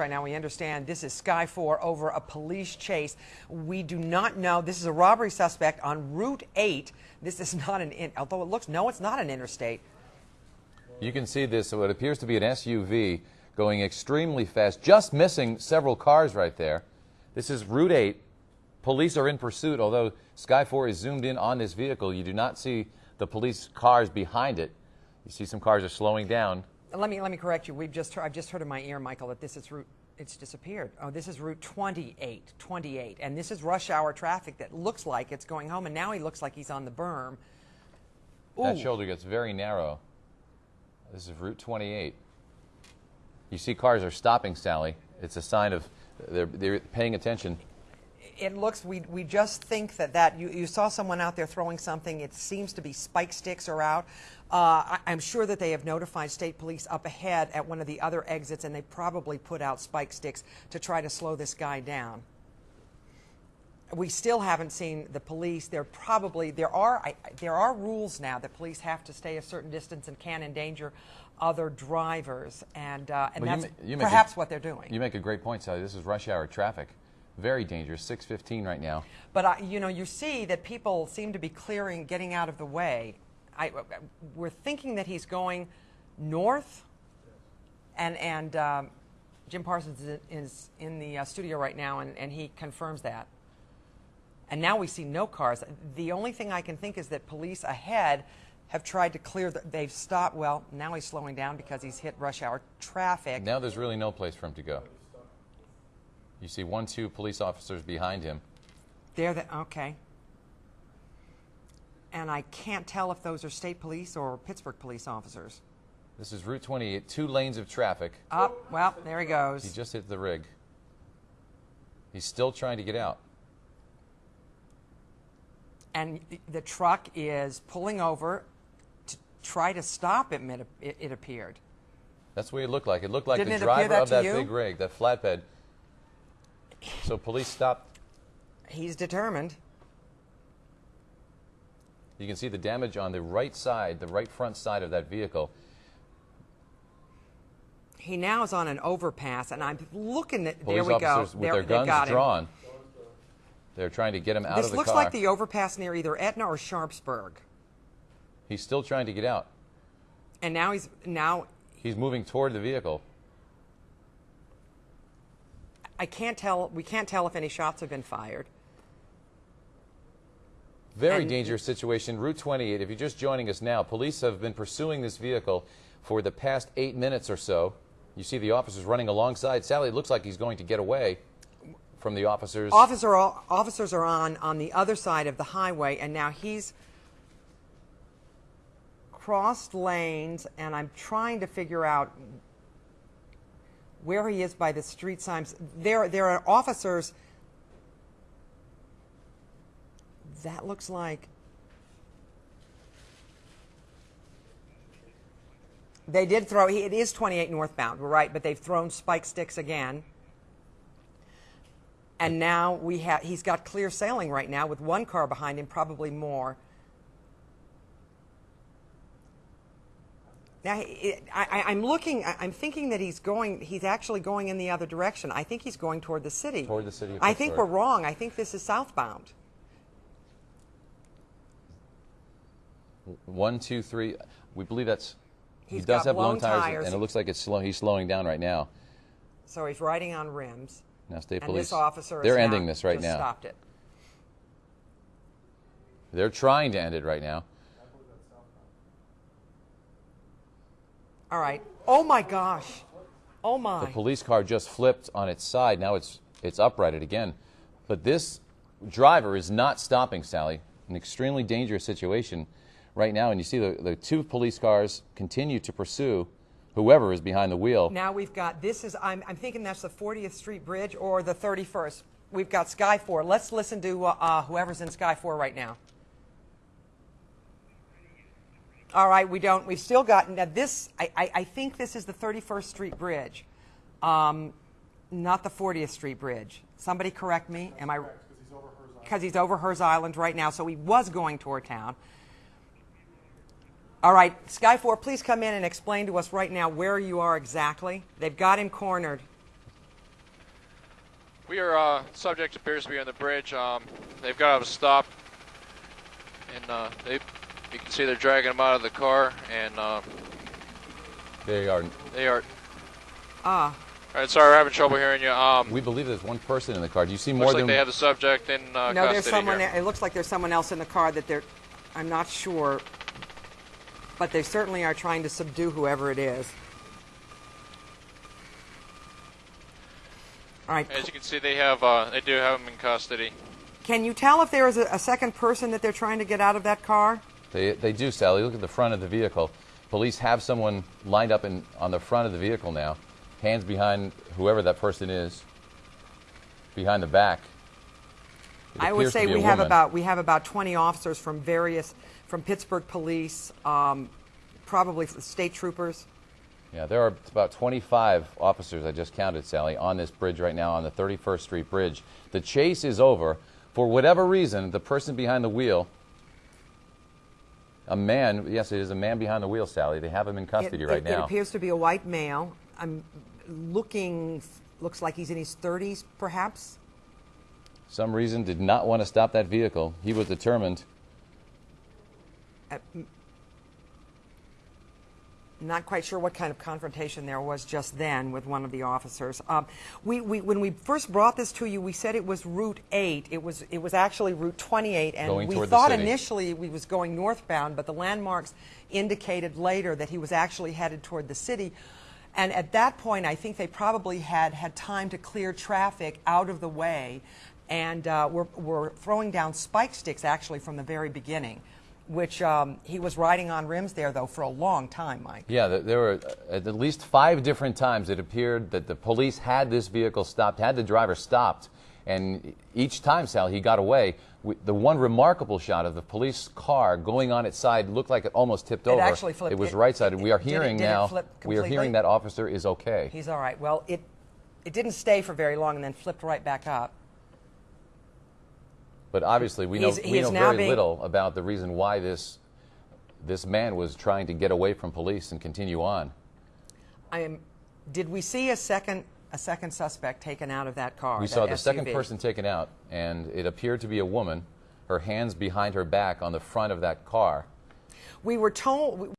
Right now, we understand this is Sky 4 over a police chase. We do not know. This is a robbery suspect on Route 8. This is not an, in, although it looks, no, it's not an interstate. You can see this, what appears to be an SUV going extremely fast, just missing several cars right there. This is Route 8. Police are in pursuit, although Sky 4 is zoomed in on this vehicle. You do not see the police cars behind it. You see some cars are slowing down. Let me let me correct you. We've just heard, I've just heard in my ear, Michael, that this is route. It's disappeared. Oh, this is Route 28, 28, and this is rush hour traffic that looks like it's going home, and now he looks like he's on the berm. That shoulder gets very narrow. This is Route 28. You see cars are stopping, Sally. It's a sign of they're, they're paying attention. It looks. We we just think that that you, you saw someone out there throwing something. It seems to be spike sticks are out. Uh, I, I'm sure that they have notified state police up ahead at one of the other exits, and they probably put out spike sticks to try to slow this guy down. We still haven't seen the police. There probably there are I, there are rules now that police have to stay a certain distance and can endanger other drivers, and uh, and Well, that's ma- you make a- perhaps what they're doing. You make a great point, Sally. This is rush hour traffic. Very dangerous. 6:15 right now. But I, you know, you see that people seem to be clearing, getting out of the way. I, we're thinking that he's going north, and and um, Jim Parsons is- is in the uh, studio right now, and, and he confirms that. And now we see no cars. The only thing I can think is that police ahead have tried to clear. The, they've stopped. Well, now he's slowing down because he's hit rush hour traffic. Now there's really no place for him to go. You see one, two police officers behind him. They're the, okay. And I can't tell if those are state police or Pittsburgh police officers. This is Route 28. Two lanes of traffic. Up, well, there he goes. He just hit the rig. He's still trying to get out. And the truck is pulling over to try to stop him, it, it, it appeared. That's what it looked like. It looked like Didn't the driver that of that you? big rig, that flatbed. So police stopped. He's determined. You can see the damage on the right side, the right front side of that vehicle. He now is on an overpass, and I'm looking at. Police there we go. with There- their they guns got him. They're trying to get him out This of the looks like the overpass near either Etna or Sharpsburg. He's still trying to get out. And now he's now He's moving toward the vehicle. I can't tell. We can't tell if any shots have been fired. Very And- dangerous situation. Route 28. If you're just joining us now, police have been pursuing this vehicle for the past eight minutes or so. You see the officers running alongside. Sally, it looks like he's going to get away from the officers. Officer, officers are on on the other side of the highway, and now he's crossed lanes, and I'm trying to figure out where he is by the street signs. There, there are officers. That looks like they did throw. It is 28 northbound, we're right, but they've thrown spike sticks again. And now we have he's got clear sailing right now with one car behind him, probably more. Now I, I- I'm looking. I- I'm thinking that he's going. He's actually going in the other direction. I think he's going toward the city. Toward the city of I think we're wrong. I think this is southbound. One, two, three. We believe that's. He's he does have blown tires, tires. and it looks like it's slow. He's slowing down right now. So he's riding on rims. Now, state police. this officer they're ending this right now. Stopped it. They're trying to end it right now. All right. Oh my gosh. Oh my. The police car just flipped on its side. Now it's it's uprighted again. But this driver is not stopping, Sally. An extremely dangerous situation right now. And you see the, the two police cars continue to pursue whoever is behind the wheel. Now we've got this is I'm, I'm thinking that's the 40th Street Bridge or the 31st. We've got Sky 4. Let's listen to uh, uh, whoever's in Sky 4 right now. All right, we don't. We've still got now. This I, I, I think this is the 31st Street Bridge, um, not the 40th Street Bridge. Somebody correct me. Am I? Because he's over Herrs Island right now, so he was going toward town. All right, Sky 4, please come in and explain to us right now where you are exactly. They've got him cornered. We are, uh, subject appears to be on the bridge. Um, they've got him stopped, and uh, they, you can see they're dragging him out of the car, and uh, They are. they are. Ah, All right, sorry, we're having trouble hearing you. Um, We believe there's one person in the car. Do you see more looks like they have the subject in uh, no, there's someone. here. It looks like there's someone else in the car that they're. I'm not sure, but they certainly are trying to subdue whoever it is. All right. As you can see, they have uh, they do have him in custody. Can you tell if there is a, a second person that they're trying to get out of that car? They, they do, Sally. Look at the front of the vehicle. Police have someone lined up in, on the front of the vehicle now, hands behind whoever that person is, behind the back. It I would say we have woman. about we have about 20 officers from various from Pittsburgh Police, um, probably state troopers. Yeah, there are about 25 officers, I just counted, Sally, on this bridge right now, on the 31st Street Bridge. The chase is over. For whatever reason, the person behind the wheel, a man, yes, it is a man behind the wheel, Sally. They have him in custody it, right it, now. It appears to be a white male. I'm looking. Looks like he's in his 30s, perhaps. Some reason did not want to stop that vehicle. He was determined. Not quite sure what kind of confrontation there was just then with one of the officers. Um, we, we, when we first brought this to you, we said it was Route 8. It was, it was actually Route 28, and Going we thought initially we was going northbound, but the landmarks indicated later that he was actually headed toward the city. And at that point, I think they probably had had time to clear traffic out of the way, and uh, were, were throwing down spike sticks actually from the very beginning. Which um, he was riding on rims there though for a long time, Mike. Yeah, there were uh, at least five different times it appeared that the police had this vehicle stopped, had the driver stopped, and each time, Sal, he got away. The one remarkable shot of the police car going on its side looked like it almost tipped It over. actually flipped. It was right-sided. We are did it- hearing did now. we are hearing that officer is okay. He's all right. Well, it it didn't stay for very long and then flipped right back up. But obviously, we know He's- we know very being- little about the reason why this this man was trying to get away from police and continue on. I am. Did we see a second a second suspect taken out of that car? We that saw the second person taken out, and it appeared to be a woman, her hands behind her back on the front of that car. We were told.